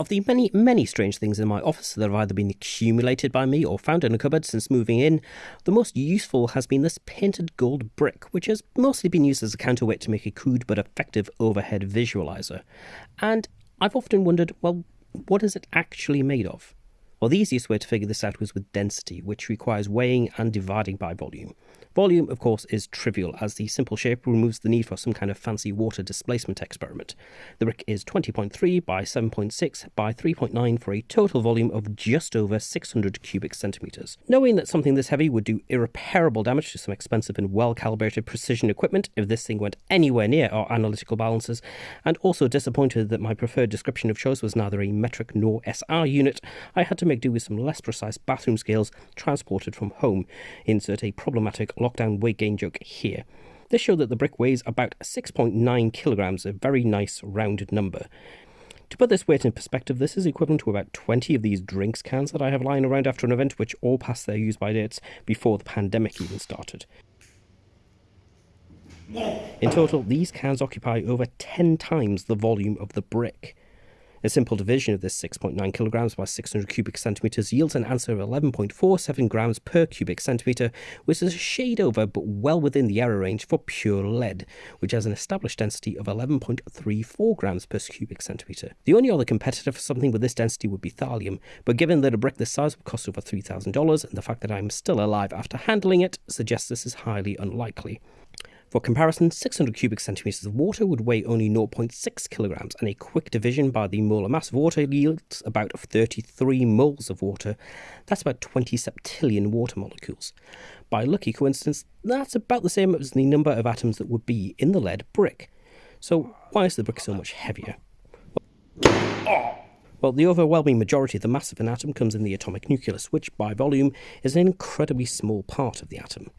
Of the many, many strange things in my office that have either been accumulated by me or found in a cupboard since moving in, the most useful has been this painted gold brick, which has mostly been used as a counterweight to make a crude but effective overhead visualizer. And I've often wondered, well, what is it actually made of? Well, the easiest way to figure this out was with density, which requires weighing and dividing by volume. Volume, of course, is trivial, as the simple shape removes the need for some kind of fancy water displacement experiment. The brick is 20.3 by 7.6 by 3.9 for a total volume of just over 600 cubic centimetres. Knowing that something this heavy would do irreparable damage to some expensive and well calibrated precision equipment if this thing went anywhere near our analytical balances, and also disappointed that my preferred description of choice was neither a metric nor SI unit, I had to make do with some less precise bathroom scales transported from home. Insert a problematic lockdown weight gain joke here. This showed that the brick weighs about 6.9 kilograms, a very nice rounded number. To put this weight in perspective, this is equivalent to about 20 of these drinks cans that I have lying around after an event which all passed their use by dates before the pandemic even started. In total, these cans occupy over 10 times the volume of the brick. A simple division of this 6.9 kilograms by 600 cubic centimeters yields an answer of 11.47 grams per cubic centimeter, which is a shade over but well within the error range for pure lead, which has an established density of 11.34 grams per cubic centimeter. The only other competitor for something with this density would be thallium, but given that a brick this size would cost over $3,000 and the fact that I'm still alive after handling it suggests this is highly unlikely. For comparison, 600 cubic centimeters of water would weigh only 0.6 kilograms, and a quick division by the molar mass of water yields about 33 moles of water. That's about 20 septillion water molecules. By lucky coincidence, that's about the same as the number of atoms that would be in the lead brick. So, why is the brick so much heavier? Well, the overwhelming majority of the mass of an atom comes in the atomic nucleus, which, by volume, is an incredibly small part of the atom.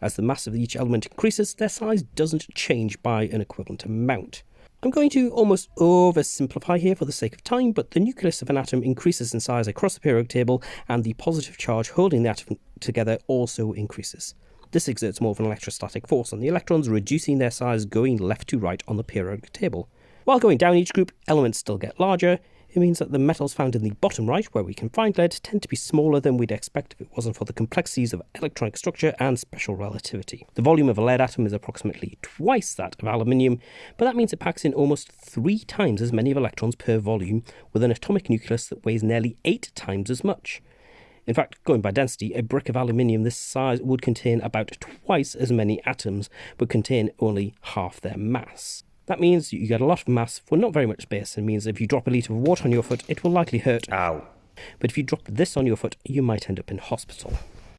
As the mass of each element increases, their size doesn't change by an equivalent amount. I'm going to almost oversimplify here for the sake of time, but the nucleus of an atom increases in size across the periodic table, and the positive charge holding the atom together also increases. This exerts more of an electrostatic force on the electrons, reducing their size going left to right on the periodic table. While going down each group, elements still get larger, it means that the metals found in the bottom right, where we can find lead, tend to be smaller than we'd expect if it wasn't for the complexities of electronic structure and special relativity. The volume of a lead atom is approximately twice that of aluminium, but that means it packs in almost three times as many of electrons per volume, with an atomic nucleus that weighs nearly eight times as much. In fact, going by density, a brick of aluminium this size would contain about twice as many atoms, but contain only half their mass. That means you get a lot of mass for not very much space and means if you drop a litre of water on your foot, it will likely hurt. Ow. But if you drop this on your foot, you might end up in hospital.